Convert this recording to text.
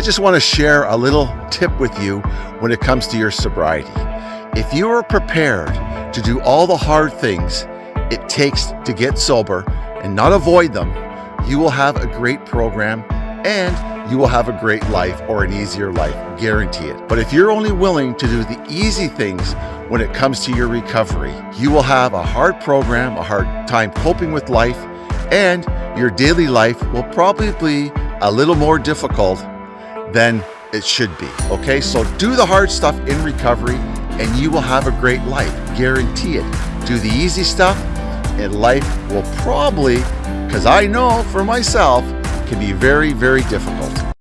I just want to share a little tip with you when it comes to your sobriety. If you are prepared to do all the hard things it takes to get sober and not avoid them, you will have a great program and you will have a great life or an easier life, guarantee it. But if you're only willing to do the easy things when it comes to your recovery, you will have a hard program, a hard time coping with life, and your daily life will probably be a little more difficult than it should be. Okay, so do the hard stuff in recovery and you will have a great life. Guarantee it. Do the easy stuff and life will probably, because I know for myself, can be very, very difficult.